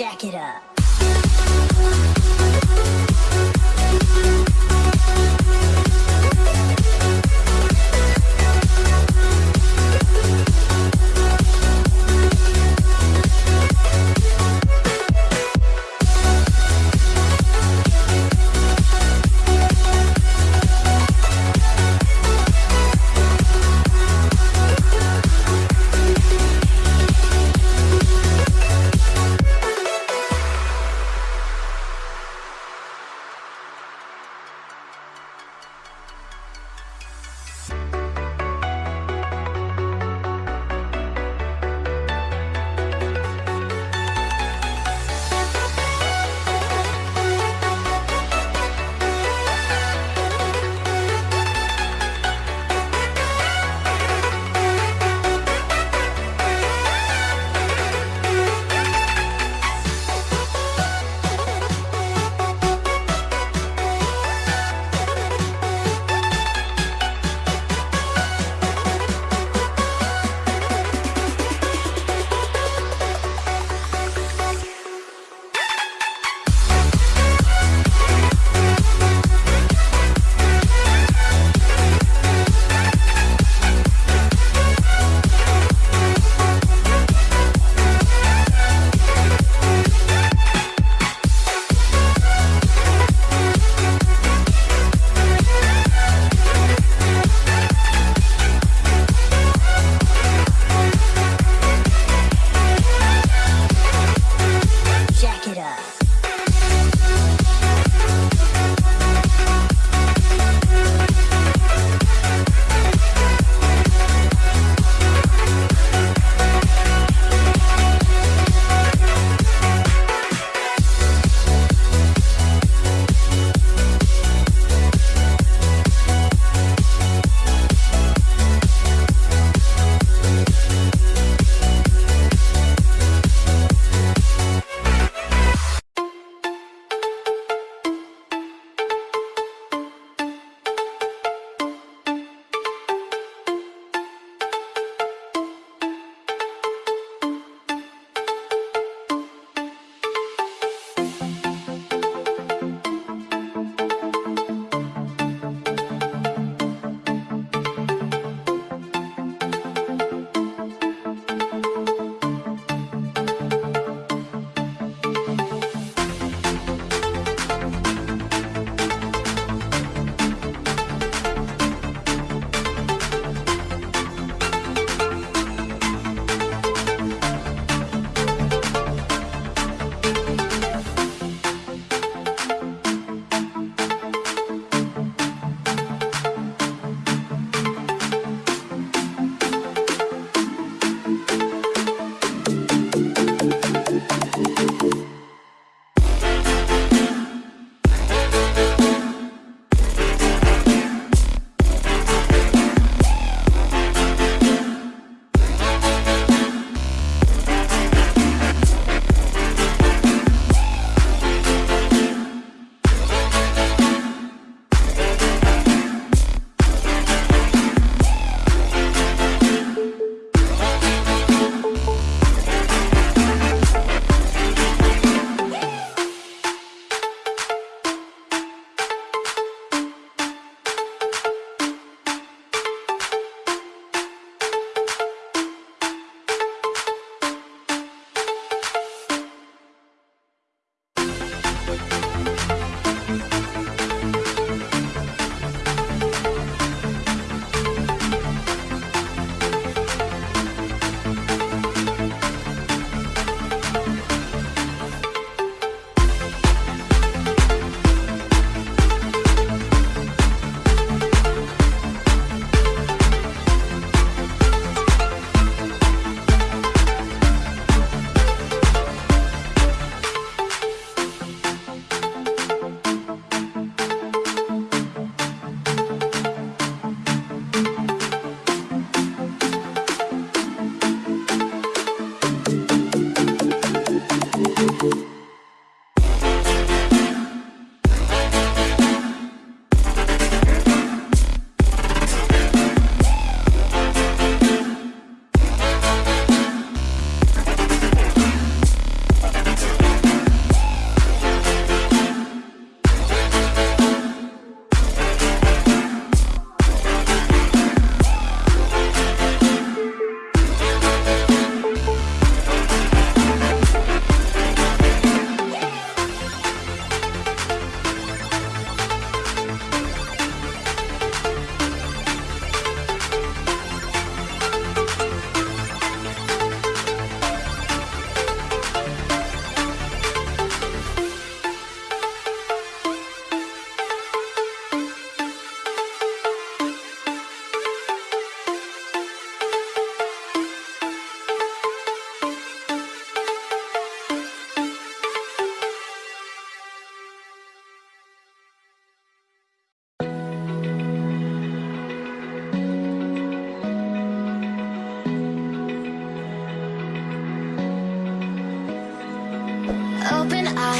jack it up.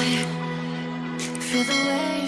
Feel the way